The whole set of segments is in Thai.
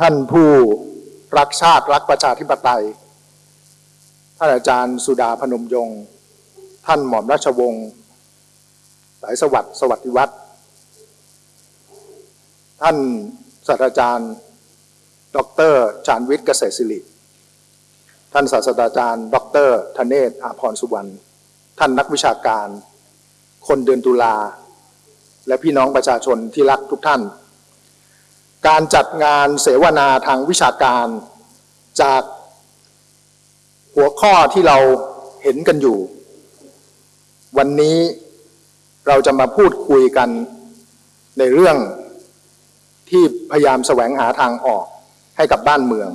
ท่านผู้รักชาติรักประชาธิปไตย ท่านอาจารย์สุดาพนมยงค์ท่านหม่อมราชวงศ์สายสวัสดิ์สวัสดิวัฒน์ท่านศาสตราจารย์ ดรชาญวิทย์เกษตรศิริ ท่านศาสตราจารย์ ดรธเนศอาพรสุวรรณ ท่านนักวิชาการ คนเดือนตุลา และพี่น้องประชาชนที่รักทุกท่าน การจัดงานเสวนาทางวิชาการจากหัวข้อที่เราเห็นกันอยู่ วันนี้เราจะมาพูดคุยกันในเรื่องที่พยายามแสวงหาทางออกให้กับบ้านเมือง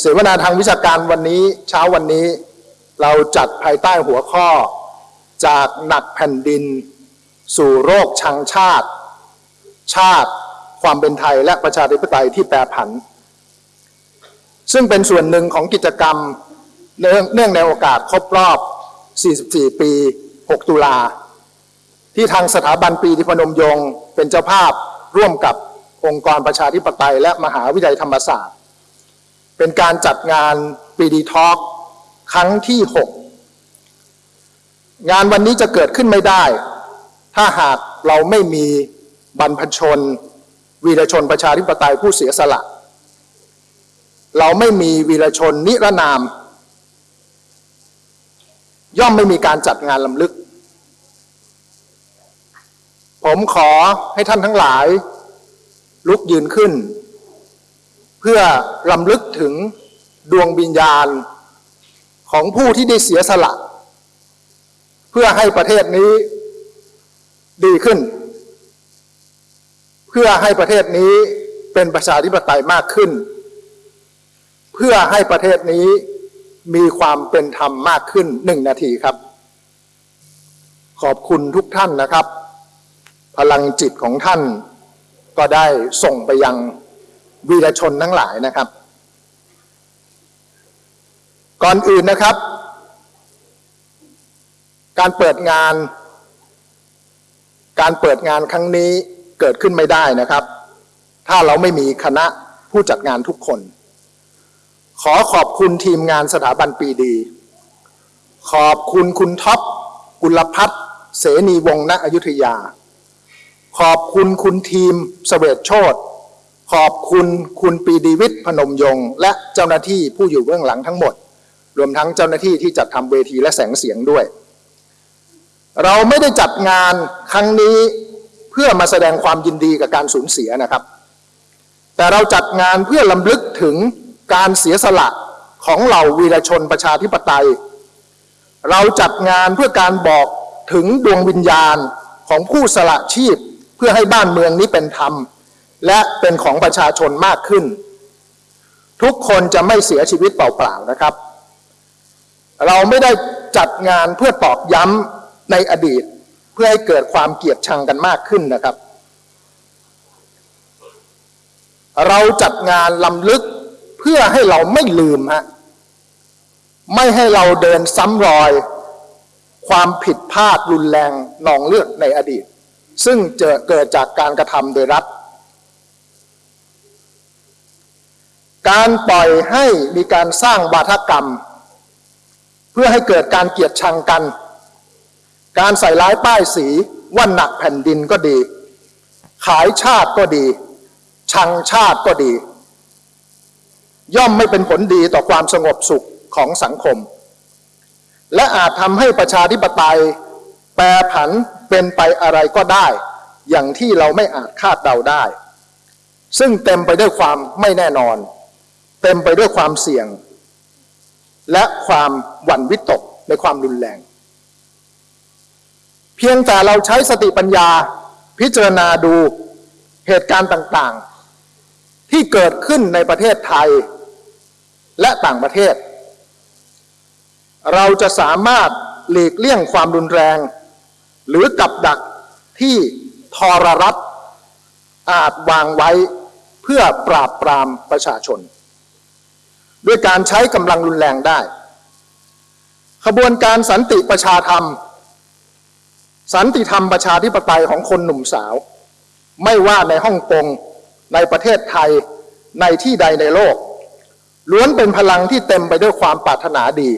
เสวนาทางวิชาการวันนี้เช้าวันนี้เราจัดภายใต้หัวข้อจากหนักแผ่นดิน สู่โรคชังชาติ ชาติ ความเป็นไทยและประชาธิปไตยที่แปรผัน ซึ่งเป็นส่วนหนึ่งของกิจกรรมเนื่องในโอกาสครบรอบ 44 ปี 6 ตุลา ที่ทางสถาบันปีดีพนมยงค์เป็นเจ้าภาพร่วมกับองค์กรประชาธิปไตย และมหาวิทยาลัยธรรมศาสตร์ เป็นการจัดงานปีดีทอล์กครั้งที่ 6 งานวันนี้จะเกิดขึ้นไม่ได้ ถ้าหากเราไม่มีบรรพชน วีรชนประชาธิปไตยผู้เสียสละ เราไม่มีวีรชนนิรนาม ย่อมไม่มีการจัดงานลำลึก ผมขอให้ท่านทั้งหลาย ลุกยืนขึ้น เพื่อลำลึกถึงดวงวิญญาณของผู้ที่ได้เสียสละ เพื่อให้ประเทศนี้ดีขึ้น เพื่อให้ประเทศนี้เป็นประชาธิปไตยมากขึ้น เพื่อให้ประเทศนี้มีความเป็นธรรมมากขึ้นหนึ่งนาทีครับ ขอบคุณทุกท่านนะครับ พลังจิตของท่านก็ได้ส่งไปยังวีรชนทั้งหลายนะครับ ก่อนอื่นนะครับ การเปิดงาน การเปิดงานครั้งนี้ เกิดขึ้นไม่ได้นะครับ ถ้าเราไม่มีคณะผู้จัดงานทุกคน ขอขอบคุณทีมงานสถาบันปีดี ขอบคุณคุณท็อปกุลพัฒน์เสนีวงศ์ณอยุธยา ขอบคุณคุณทีมสเสวตโชตขอบคุณคุณปีดีวิทย์พนมยงค์และเจ้าหน้าที่ผู้อยู่เบื้องหลังทั้งหมด รวมทั้งเจ้าหน้าที่ที่จัดทำเวทีและแสงเสียงด้วย เราไม่ได้จัดงานครั้งนี้ เพื่อมาแสดงความยินดีกับการสูญเสียนะครับ แต่เราจัดงานเพื่อลำลึกถึงการเสียสละของเหล่าวีรชนประชาธิปไตย เราจัดงานเพื่อการบอกถึงดวงวิญญาณของผู้สละชีพเพื่อให้บ้านเมืองนี้เป็นธรรม และเป็นของประชาชนมากขึ้น ทุกคนจะไม่เสียชีวิตเปล่าๆนะครับ เราไม่ได้จัดงานเพื่อตอกย้ำในอดีต พื่อให้เกิดความเกลียดชังกันมากขึ้นนะครับ เราจัดงานลำลึกเพื่อให้เราไม่ลืมฮะไม่ให้เราเดินซ้ำรอย ความผิดพลาดรุนแรงนองเลือดในอดีต ซึ่งเจอเกิดจากการกระทำโดยรัฐ การปล่อยให้มีการสร้างวาทกรรม เพื่อให้เกิดการเกลียดชังกัน การใส่ร้ายป้ายสีว่าหนักแผ่นดินก็ดี ขายชาติก็ดี ชังชาติก็ดี ย่อมไม่เป็นผลดีต่อความสงบสุขของสังคม และอาจทำให้ประชาธิปไตย แปรผันเป็นไปอะไรก็ได้ อย่างที่เราไม่อาจคาดเดาได้ ซึ่งเต็มไปด้วยความไม่แน่นอน เต็มไปด้วยความเสี่ยง และความหวั่นวิตกในความรุนแรง เพียงแต่เราใช้สติปัญญาพิจารณาดูเหตุการณ์ต่างๆ ที่เกิดขึ้นในประเทศไทย และต่างประเทศ เราจะสามารถหลีกเลี่ยงความรุนแรง หรือกับดักที่ทรรัฐอาจวางไว้เพื่อปราบปรามประชาชน ด้วยการใช้กำลังรุนแรงได้ ขบวนการสันติประชาธรรม สันติธรรมประชาธิปไตยของคนหนุ่มสาว ไม่ว่าในฮ่องกงในประเทศไทยในที่ใดในโลก ล้วนเป็นพลังที่เต็มไปด้วยความปรารถนาดี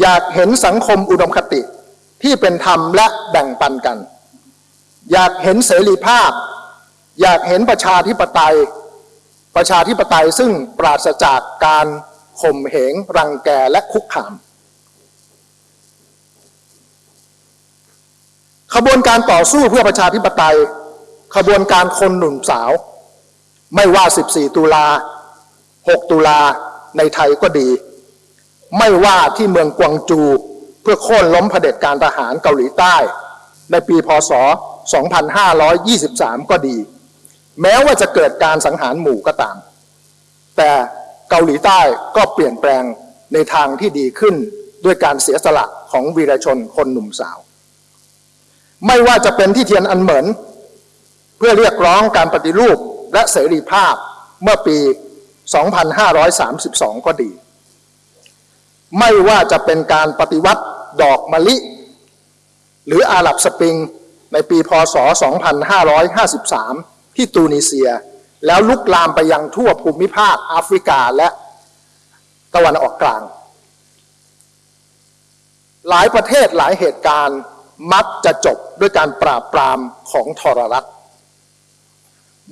อยากเห็นสังคมอุดมคติที่เป็นธรรมและแบ่งปันกัน อยากเห็นเสรีภาพ อยากเห็นประชาธิปไตย ประชาธิปไตยซึ่งปราศจากการข่มเหงรังแกและคุกคาม ขบวนการต่อสู้เพื่อประชาธิปไตย ขบวนการคนหนุ่มสาว ไม่ว่า 14 ตุลา 6 ตุลาในไทยก็ดี ไม่ว่าที่เมืองกวางจู เพื่อโค่นล้มเผด็จการทหารเกาหลีใต้ ในปีพศ 2523 ก็ดี แม้ว่าจะเกิดการสังหารหมู่ก็ตาม แต่เกาหลีใต้ก็เปลี่ยนแปลงในทางที่ดีขึ้นด้วยการเสียสละของวีรชนคนหนุ่มสาว ไม่ว่าจะเป็นที่เทียนอันเหมือนเพื่อเรียกร้องการปฏิรูปและเสรีภาพเมื่อปี 2532 ก็ดี ไม่ว่าจะเป็นการปฏิวัติดอกมะลิ หรืออาหรับสปริงในปีพศ 2553 ที่ตูนิเซีย แล้วลุกลามไปยังทั่วภูมิภาคแอฟริกาและตะวันออกกลาง หลายประเทศหลายเหตุการณ์ มักจะจบด้วยการปราบปรามของทรรัฐ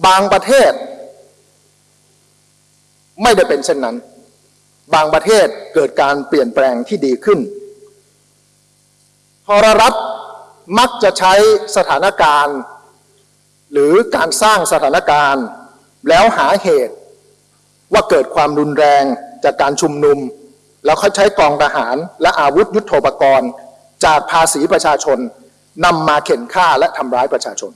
บางประเทศ ไม่ได้เป็นเช่นนั้น บางประเทศเกิดการเปลี่ยนแปลงที่ดีขึ้นทรรัฐมักจะใช้สถานการณ์ หรือการสร้างสถานการณ์ แล้วหาเหตุ ว่าเกิดความรุนแรงจากการชุมนุม แล้วเขาใช้กองทหารและอาวุธยุโทโธปกรณ์ จากภาษีประชาชนนำมาเข็นฆ่าและทำร้ายประชาชน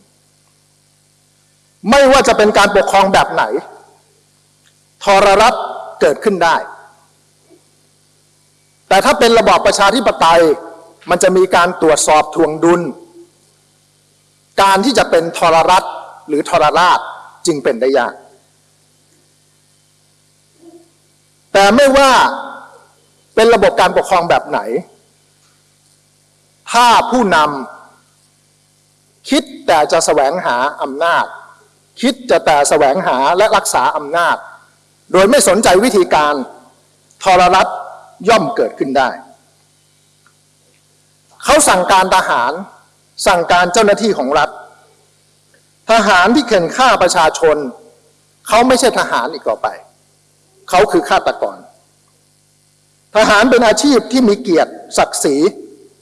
ไม่ว่าจะเป็นการปกครองแบบไหน ทรรัฐเกิดขึ้นได้ แต่ถ้าเป็นระบอบประชาธิปไตย มันจะมีการตรวจสอบทวงดุล การที่จะเป็นทรรัฐหรือทรราชจึงเป็นได้ยาก แต่ไม่ว่าเป็นระบบการปกครองแบบไหน ถ้าผู้นำคิดแต่จะแสวงหาอำนาจ คิดจะแต่แสวงหาและรักษาอำนาจ โดยไม่สนใจวิธีการทรรัฐย่อมเกิดขึ้นได้ เขาสั่งการทหาร สั่งการเจ้าหน้าที่ของรัฐ ทหารที่เข็นฆ่าประชาชน เขาไม่ใช่ทหารอีกต่อไป เขาคือฆาตกร ทหารเป็นอาชีพที่มีเกียรติศักดิ์ศรี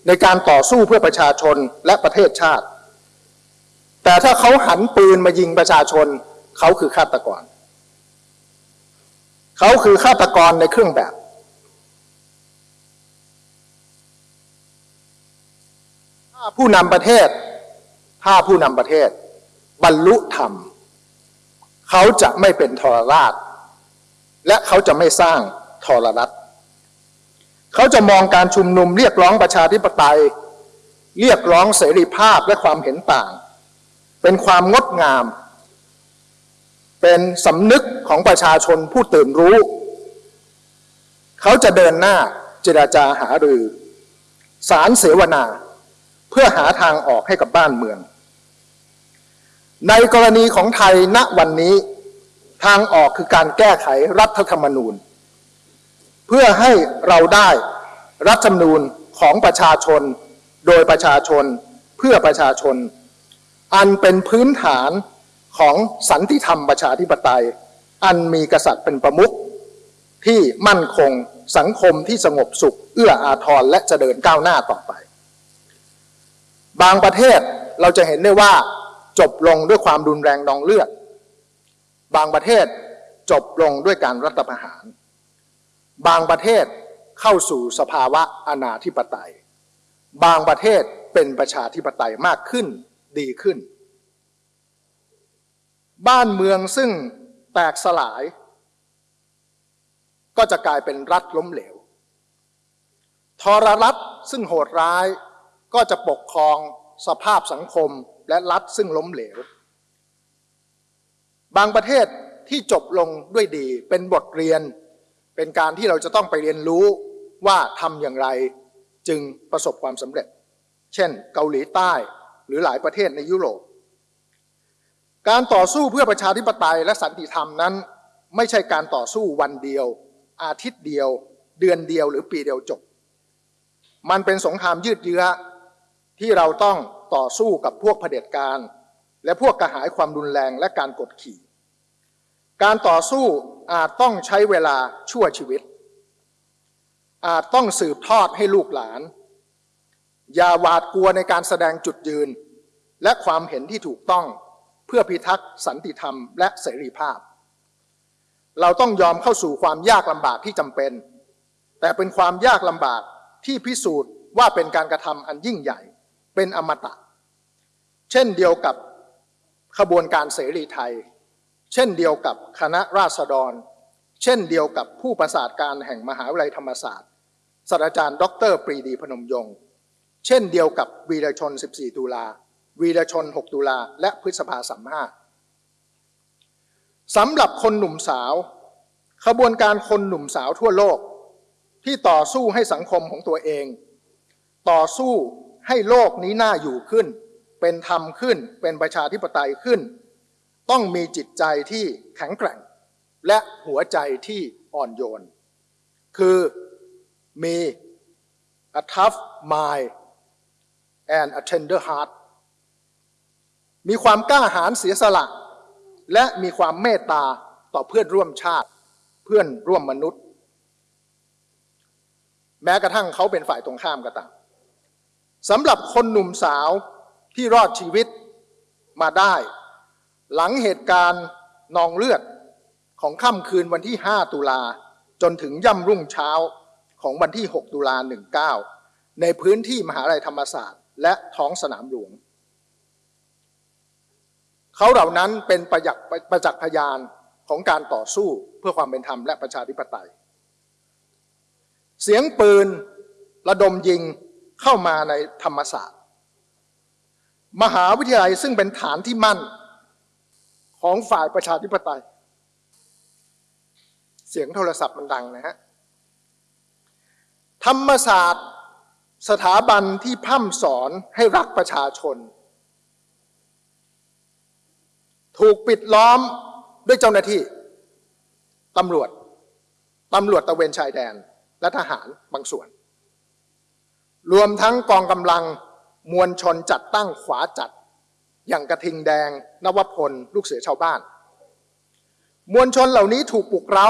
ในการต่อสู้เพื่อประชาชนและประเทศชาติ แต่ถ้าเขาหันปืนมายิงประชาชน เขาคือฆาตกร เขาคือฆาตกรในเครื่องแบบ ถ้าผู้นำประเทศ ถ้าผู้นำประเทศ บรรลุธรรม เขาจะไม่เป็นทรราช และเขาจะไม่สร้างทรรัฐ เขาจะมองการชุมนุมเรียกร้องประชาธิปไตย เรียกร้องเสรีภาพและความเห็นต่าง เป็นความงดงาม เป็นสำนึกของประชาชนผู้ตื่นรู้ เขาจะเดินหน้าเจราจาหารือ สารเสวนา เพื่อหาทางออกให้กับบ้านเมือง ในกรณีของไทยณวันนี้ทางออกคือการแก้ไขรัฐธรรมนูญ เพื่อให้เราได้รัฐธรรมนูญของประชาชน โดยประชาชนเพื่อประชาชน อันเป็นพื้นฐานของสันติธรรมประชาธิปไตย อันมีกษัตริย์เป็นประมุขที่มั่นคงสังคมที่สงบสุข เอื้ออาทรและจะเดินก้าวหน้าต่อไป บางประเทศเราจะเห็นได้ว่าจบลงด้วยความรุนแรงนองเลือด บางประเทศจบลงด้วยการรัฐประหาร บางประเทศเข้าสู่สภาวะอนาธิปไตย บางประเทศเป็นประชาธิปไตยมากขึ้นดีขึ้น บ้านเมืองซึ่งแตกสลาย ก็จะกลายเป็นรัฐล้มเหลว ทรรัฐซึ่งโหดร้ายก็จะปกครองสภาพสังคมและรัฐซึ่งล้มเหลว บางประเทศที่จบลงด้วยดีเป็นบทเรียน เป็นการที่เราจะต้องไปเรียนรู้ว่าทำอย่างไรจึงประสบความสำเร็จ เช่น เกาหลีใต้หรือหลายประเทศในยุโรป การต่อสู้เพื่อประชาธิปไตยและสันติธรรมนั้น ไม่ใช่การต่อสู้วันเดียว อาทิตย์เดียว เดือนเดียวหรือปีเดียวจบ มันเป็นสงครามยืดเยื้อที่เราต้องต่อสู้กับพวกเผด็จการ และพวกกระหายความรุนแรงและการกดขี่ การต่อสู้อาจต้องใช้เวลาชั่วชีวิต อาจต้องสืบทอดให้ลูกหลาน อย่าหวาดกลัวในการแสดงจุดยืน และความเห็นที่ถูกต้องเพื่อพิทักษ์สันติธรรมและเสรีภาพ เราต้องยอมเข้าสู่ความยากลำบากที่จำเป็น แต่เป็นความยากลำบากที่พิสูจน์ว่าเป็นการกระทำอันยิ่งใหญ่ เป็นอมตะ เช่นเดียวกับขบวนการเสรีไทย เช่นเดียวกับคณะราษฎร เช่นเดียวกับผู้ประสาทการแห่งมหาวิทยาลัยธรรมศาสตร์ศาสตราจารย์ดรปรีดีพนมยงค์เช่นเดียวกับวีรชน 14 ตุลา วีรชน 6 ตุลา และพฤษภาสามห้าสำหรับคนหนุ่มสาว ขบวนการคนหนุ่มสาวทั่วโลก ที่ต่อสู้ให้สังคมของตัวเอง ต่อสู้ให้โลกนี้น่าอยู่ขึ้น เป็นธรรมขึ้น เป็นประชาธิปไตยขึ้น ต้องมีจิตใจที่แข็งแกร่ง และหัวใจที่อ่อนโยน คือมี a tough mind and a tender heart มีความกล้าหาญเสียสละ และมีความเมตตาต่อเพื่อนร่วมชาติ เพื่อนร่วมมนุษย์ แม้กระทั่งเขาเป็นฝ่ายตรงข้ามก็ตามสำหรับคนหนุ่มสาวที่รอดชีวิตมาได้ หลังเหตุการณ์นองเลือดของค่ำคืนวันที่ 5 ตุลาจนถึงย่ำรุ่งเช้าของวันที่ 6 ตุลา 19 ในพื้นที่มหาลัยธรรมศาสตร์และท้องสนามหลวง เขาเหล่านั้นเป็นประจักประจักษ์พยานของการต่อสู้เพื่อความเป็นธรรมและประชาธิปไตย เสียงปืนระดมยิงเข้ามาในธรรมศาสตร์ มหาวิทยาลัยซึ่งเป็นฐานที่มั่น ของฝ่ายประชาธิปไตย เสียงโทรศัพท์มันดังนะฮะ ธรรมศาสตร์สถาบันที่พร่ำสอนให้รักประชาชน ถูกปิดล้อมด้วยเจ้าหน้าที่ตำรวจตำรวจตะเวนชายแดนและทหารบางส่วน รวมทั้งกองกำลังมวลชนจัดตั้งขวาจัด อย่างกระทิงแดง นวพล ลูกเสือชาวบ้าน มวลชนเหล่านี้ถูกปลุกเร้า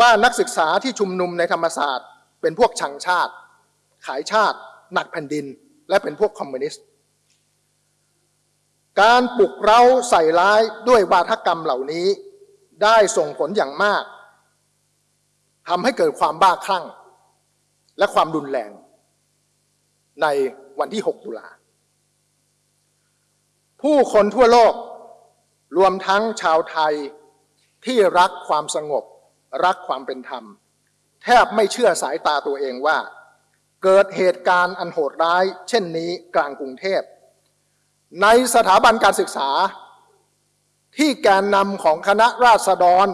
ว่านักศึกษาที่ชุมนุมในธรรมศาสตร์ เป็นพวกชังชาติ ขายชาติ หนักแผ่นดิน และเป็นพวกคอมมิวนิสต์ การปลุกเร้าใส่ร้ายด้วยวาทกรรมเหล่านี้ได้ส่งผลอย่างมากทำให้เกิดความบ้าคลั่ง และความรุนแรงในวันที่ 6 ตุลา ผู้คนทั่วโลก รวมทั้งชาวไทยที่รักความสงบ รักความเป็นธรรม แทบไม่เชื่อสายตาตัวเองว่า เกิดเหตุการณ์อันโหดร้าย เช่นนี้กลางกรุงเทพ ในสถาบันการศึกษา ที่แกนนำของคณะราษฎร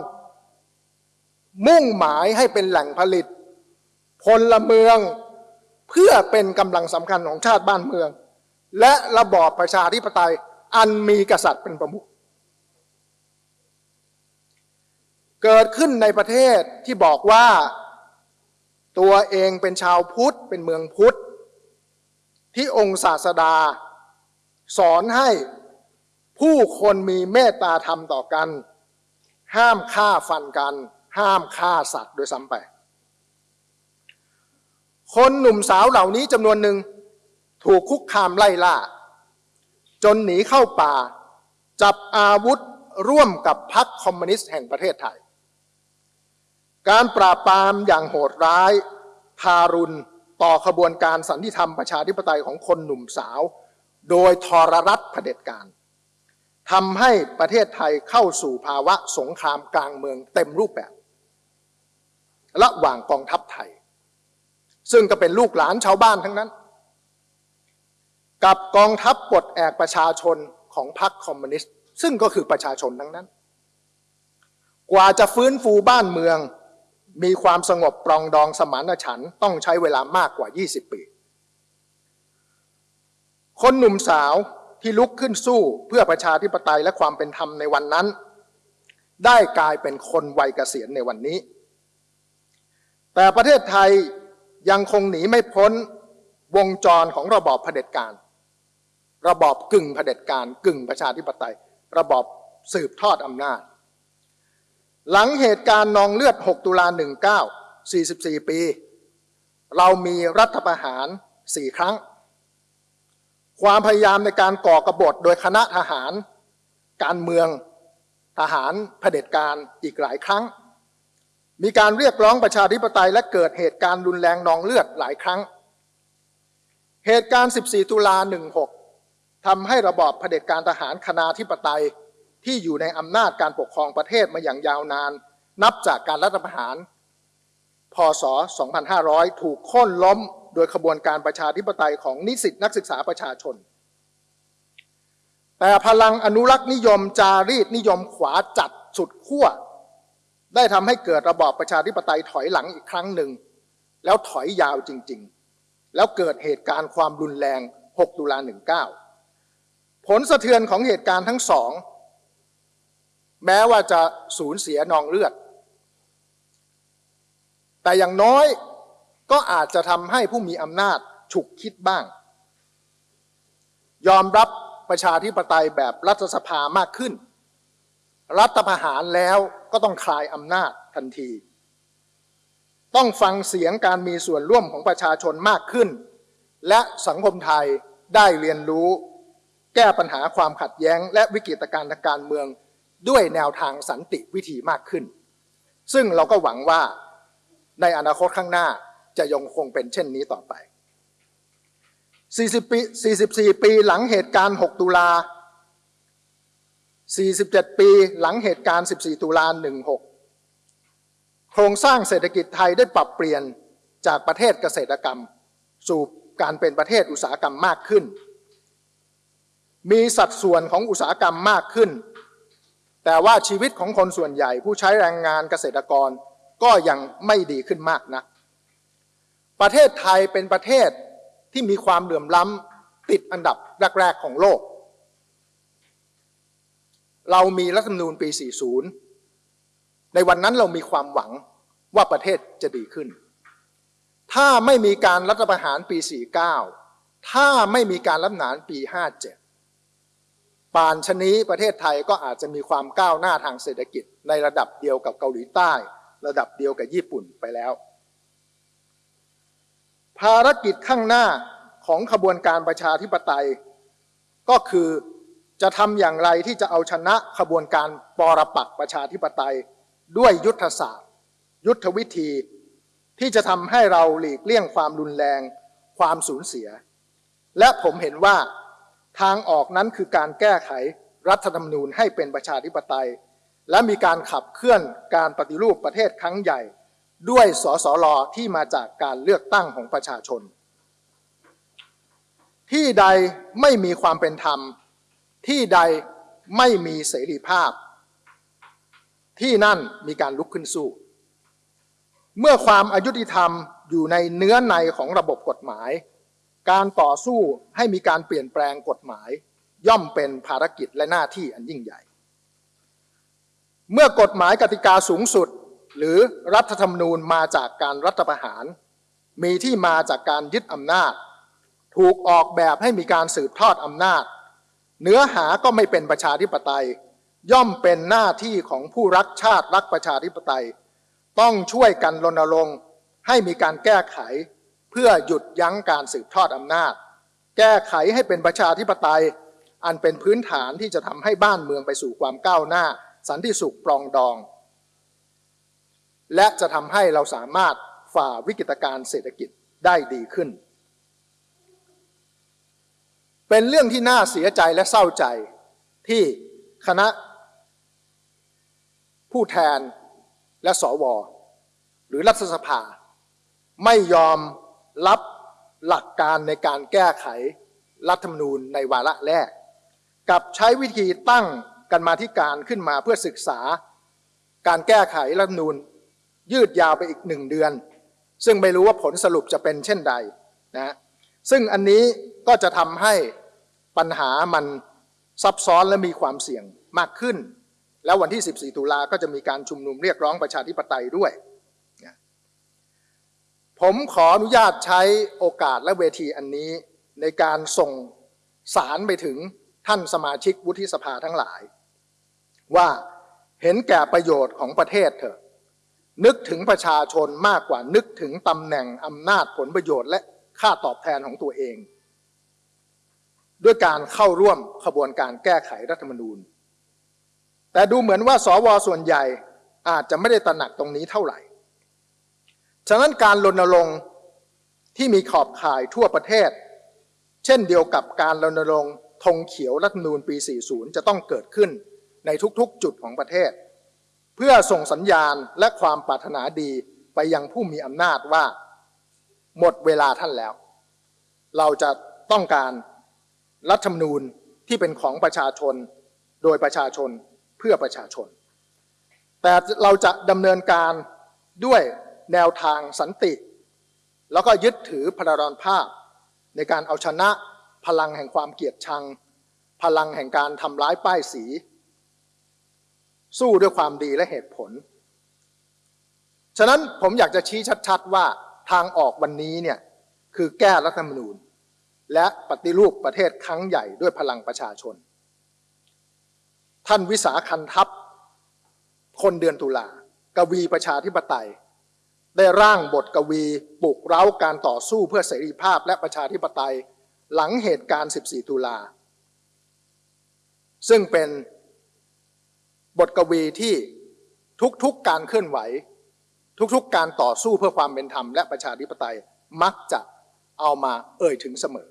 มุ่งหมายให้เป็นแหล่งผลิต พลเมืองเพื่อเป็นกำลังสำคัญของชาติบ้านเมือง และระบอบประชาธิปไตย อันมีกษัตริย์เป็นประมุขเกิดขึ้นในประเทศที่บอกว่าตัวเองเป็นชาวพุทธเป็นเมืองพุทธ ที่องค์ศาสดา สอนให้ผู้คนมีเมตตาธรรมต่อกัน ห้ามฆ่าฟันกัน ห้ามฆ่าสัตว์โดยซ้ำไป คนหนุ่มสาวเหล่านี้จำนวนหนึ่งถูกคุกคามไล่ล่า จนหนีเข้าป่า จับอาวุธร่วมกับพรรคคอมมิวนิสต์แห่งประเทศไทย การปราบปรามอย่างโหดร้าย ทารุณต่อขบวนการสันติธรรมประชาธิปไตยของคนหนุ่มสาว โดยทรรัฐเผด็จการทำให้ประเทศไทยเข้าสู่ภาวะสงครามกลางเมืองเต็มรูปแบบ ระหว่างกองทัพไทย ซึ่งก็เป็นลูกหลานชาวบ้านทั้งนั้น กับกองทัพปลดแอกประชาชนของพรรคคอมมิวนิสต์ ซึ่งก็คือประชาชนทั้งนั้น กว่าจะฟื้นฟูบ้านเมือง มีความสงบปรองดองสมานฉันท์ต้องใช้เวลามากกว่า 20 ปี คนหนุ่มสาวที่ลุกขึ้นสู้เพื่อประชาธิปไตยและความเป็นธรรมในวันนั้น ได้กลายเป็นคนวัยเกษียณในวันนี้ แต่ประเทศไทยยังคงหนีไม่พ้นวงจรของระบอบเผด็จการ ระบอบกึ่งเผด็จการกึ่งประชาธิปไตย ระบอบสืบทอดอำนาจ หลังเหตุการณ์นองเลือด 6 ตุลา 19 44 ปี เรามีรัฐประหาร 4 ครั้ง ความพยายามในการก่อกรบฏโดยคณะทหาร การเมืองทหารเผด็จการอีกหลายครั้ง มีการเรียกร้องประชาธิปไตยและเกิดเหตุการณ์รุนแรงนองเลือดหลายครั้ง เหตุการณ์ 14 ตุลา 16 ทำให้ระบอบเผด็จการทหารคณาธิปไตย ที่อยู่ในอำนาจการปกครองประเทศมาอย่างยาวนาน นับจากการรัฐประหาร พศ 2500 ถูกโค่นล้มโดยขบวนการประชาธิปไตยของนิสิตนักศึกษาประชาชน แต่พลังอนุรักษ์นิยมจารีตนิยมขวาจัดสุดขั้วได้ทำให้เกิดระบอบประชาธิปไตยถอยหลังอีกครั้งหนึ่ง แล้วถอยยาวจริง ๆ แล้วเกิดเหตุการณ์ความรุนแรง 6 ตุลา 19 ผลสะเทือนของเหตุการณ์ทั้งสอง แม้ว่าจะสูญเสียนองเลือด แต่อย่างน้อยก็อาจจะทำให้ผู้มีอำนาจฉุกคิดบ้าง ยอมรับประชาธิปไตยแบบรัฐสภามากขึ้น รัฐประหารแล้วก็ต้องคลายอำนาจทันที ต้องฟังเสียงการมีส่วนร่วมของประชาชนมากขึ้น และสังคมไทยได้เรียนรู้ แก้ปัญหาความขัดแย้ง และวิกฤตการณ์ทางการเมืองด้วยแนวทางสันติวิธีมากขึ้น ซึ่งเราก็หวังว่าในอนาคตข้างหน้าจะยังคงเป็นเช่นนี้ต่อไป 40 ปี 44 ปีหลังเหตุการณ์ 6 ตุลา 47 ปีหลังเหตุการณ์ 14 ตุลา 16 โครงสร้างเศรษฐกิจไทยได้ปรับเปลี่ยนจากประเทศเกษตรกรรม สู่การเป็นประเทศอุตสาหกรรมมากขึ้น มีสัดส่วนของอุตสาหกรรมมากขึ้น แต่ว่าชีวิตของคนส่วนใหญ่ผู้ใช้แรงงานเกษตรกรก็ยังไม่ดีขึ้นมากนัก ประเทศไทยเป็นประเทศที่มีความเหลื่อมล้ำติดอันดับแรก ๆ ของโลก เรามีรัฐธรรมนูญปี 40 ในวันนั้นเรามีความหวังว่าประเทศจะดีขึ้น ถ้าไม่มีการรัฐประหารปี 49 ถ้าไม่มีการรัฐประหารปี 57 ป่านชนี้ประเทศไทยก็อาจจะมีความก้าวหน้าทางเศรษฐกิจ ในระดับเดียวกับเกาหลีใต้ ระดับเดียวกับญี่ปุ่นไปแล้ว ภารกิจข้างหน้าของขบวนการประชาธิปไตย ก็คือจะทำอย่างไรที่จะเอาชนะขบวนการปรปักประชาธิปไตย ด้วยยุทธศาสตร์ ยุทธวิธี ที่จะทำให้เราหลีกเลี่ยงความรุนแรง ความสูญเสีย และผมเห็นว่า ทางออกนั้นคือการแก้ไขรัฐธรรมนูญให้เป็นประชาธิปไตย และมีการขับเคลื่อนการปฏิรูปประเทศครั้งใหญ่ ด้วยสสลที่มาจากการเลือกตั้งของประชาชน ที่ใดไม่มีความเป็นธรรม ที่ใดไม่มีเสรีภาพ ที่นั่นมีการลุกขึ้นสู้ เมื่อความอายุติธรรมอยู่ในเนื้อในของระบบกฎหมาย การต่อสู้ให้มีการเปลี่ยนแปลงกฎหมาย ย่อมเป็นภารกิจและหน้าที่อันยิ่งใหญ่ เมื่อกฎหมายกติกาสูงสุด หรือรัฐธรรมนูญมาจากการรัฐประหาร มีที่มาจากการยึดอำนาจ ถูกออกแบบให้มีการสืบทอดอำนาจ เนื้อหาก็ไม่เป็นประชาธิปไตย ย่อมเป็นหน้าที่ของผู้รักชาติรักประชาธิปไตย ต้องช่วยกันรณรงค์ให้มีการแก้ไข เพื่อหยุดยั้งการสืบทอดอำนาจ แก้ไขให้เป็นประชาธิปไตย อันเป็นพื้นฐานที่จะทำให้บ้านเมืองไปสู่ความก้าวหน้า สันติสุขปรองดอง และจะทำให้เราสามารถฝ่าวิกฤตการเศรษฐกิจได้ดีขึ้น เป็นเรื่องที่น่าเสียใจและเศร้าใจที่คณะ ผู้แทนและสว หรือรัฐสภา ไม่ยอม รับหลักการในการแก้ไขรัฐธรรมนูญในวาระแรก กับใช้วิธีตั้งกันมาที่การขึ้นมาเพื่อศึกษา การแก้ไขรัฐธรรมนูญยืดยาวไปอีกหนึ่งเดือน ซึ่งไม่รู้ว่าผลสรุปจะเป็นเช่นใดนะซึ่งอันนี้ก็จะทำให้ปัญหามันซับซ้อนและมีความเสี่ยงมากขึ้น แล้ววันที่ 14 ตุลาก็จะมีการชุมนุมเรียกร้องประชาธิปไตยด้วย ผมขออนุญาตใช้โอกาสและเวทีอันนี้ ในการส่งสารไปถึงท่านสมาชิกวุฒิสภาทั้งหลาย ว่าเห็นแก่ประโยชน์ของประเทศเถอะ นึกถึงประชาชนมากกว่านึกถึงตำแหน่งอำนาจผลประโยชน์และค่าตอบแทนของตัวเอง ด้วยการเข้าร่วมขบวนการแก้ไขรัฐธรรมนูญ แต่ดูเหมือนว่าสวส่วนใหญ่อาจจะไม่ได้ตระหนักตรงนี้เท่าไหร่ ฉะนั้นการรณรงค์ที่มีขอบข่ายทั่วประเทศ เช่นเดียวกับการรณรงค์ธงเขียวรัฐนูญปี 40 จะต้องเกิดขึ้นในทุกๆจุดของประเทศ เพื่อส่งสัญญาณและความปรารถนาดีไปยังผู้มีอำนาจว่า หมดเวลาท่านแล้ว เราจะต้องการรัฐธรรมนูญที่เป็นของประชาชน โดยประชาชนเพื่อประชาชน แต่เราจะดำเนินการด้วย แนวทางสันติ แล้วก็ยึดถือพลรอนภาพ ในการเอาชนะพลังแห่งความเกลียดชัง พลังแห่งการทำร้ายป้ายสี สู้ด้วยความดีและเหตุผล ฉะนั้นผมอยากจะชี้ชัดๆว่าทางออกวันนี้เนี่ยคือแก้รัฐธรรมนูญ และปฏิรูปประเทศครั้งใหญ่ด้วยพลังประชาชน ท่านวิสาคันทัพ คนเดือนตุลากวีประชาธิปไตย ได้ร่างบทกวีปลุกเร้าการต่อสู้เพื่อเสรีภาพและประชาธิปไตยหลังเหตุการณ์ 14 ตุลา ซึ่งเป็นบทกวีที่ทุกๆการเคลื่อนไหว ทุกๆการต่อสู้เพื่อความเป็นธรรมและประชาธิปไตยมักจะเอามาเอ่ยถึงเสมอ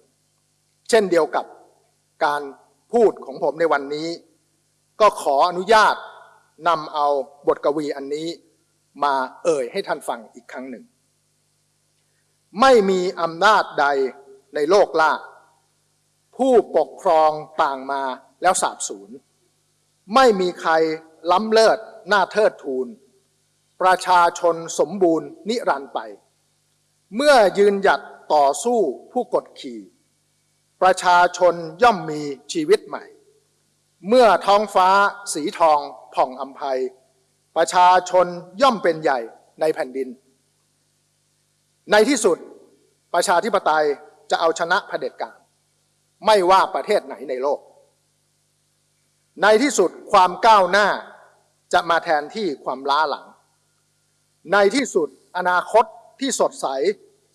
เช่นเดียวกับการพูดของผมในวันนี้ ก็ขออนุญาตนำเอาบทกวีอันนี้ มาเอ่ยให้ท่านฟังอีกครั้งหนึ่ง ไม่มีอำนาจใดในโลกล่าผู้ปกครองต่างมาแล้วสาบสูญไม่มีใครล้ำเลิศหน้าเทิดทูน ประชาชนสมบูรณ์นิรันดร์ไป เมื่อยืนหยัดต่อสู้ผู้กดขี่ ประชาชนย่อมมีชีวิตใหม่ เมื่อท้องฟ้าสีทองผ่องอัมภัย ประชาชนย่อมเป็นใหญ่ในแผ่นดิน ในที่สุดประชาธิปไตยจะเอาชนะเผด็จการ ไม่ว่าประเทศไหนในโลก ในที่สุดความก้าวหน้าจะมาแทนที่ความล้าหลัง ในที่สุดอนาคตที่สดใส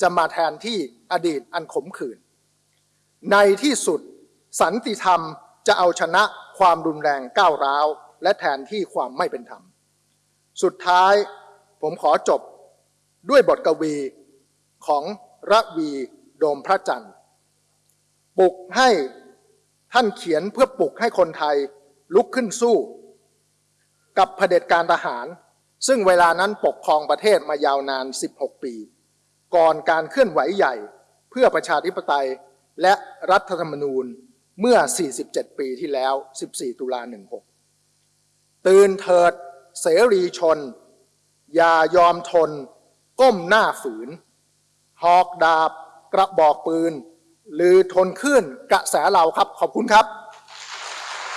จะมาแทนที่อดีตอันขมขื่น ในที่สุดสันติธรรมจะเอาชนะความรุนแรงก้าวร้าว และแทนที่ความไม่เป็นธรรม สุดท้ายผมขอจบด้วยบทกวีของระวีโดมพระจันทร์ ปลุกให้ท่านเขียนเพื่อปลุกให้คนไทยลุกขึ้นสู้ กับเผด็จการทหาร ซึ่งเวลานั้นปกครองประเทศมายาวนาน 16 ปี ก่อนการเคลื่อนไหวใหญ่เพื่อประชาธิปไตยและรัฐธรรมนูญเมื่อ 47 ปีที่แล้ว 14 ตุลา16 ตื่นเถิด เสรีชน อย่ายอมทน ก้มหน้าฝืน หอกดาบกระบอกปืน หรือทนขึ้นกระแสเราครับขอบคุณครับ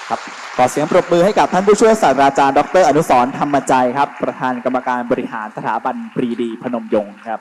ครับขอเสียงปรบมือให้กับท่านผู้ช่วยศาสตราจารย์ ดร อนุสรธรรมใจครับ ประธานกรรมการบริหารสถาบันปรีดีพนมยงค์ครับ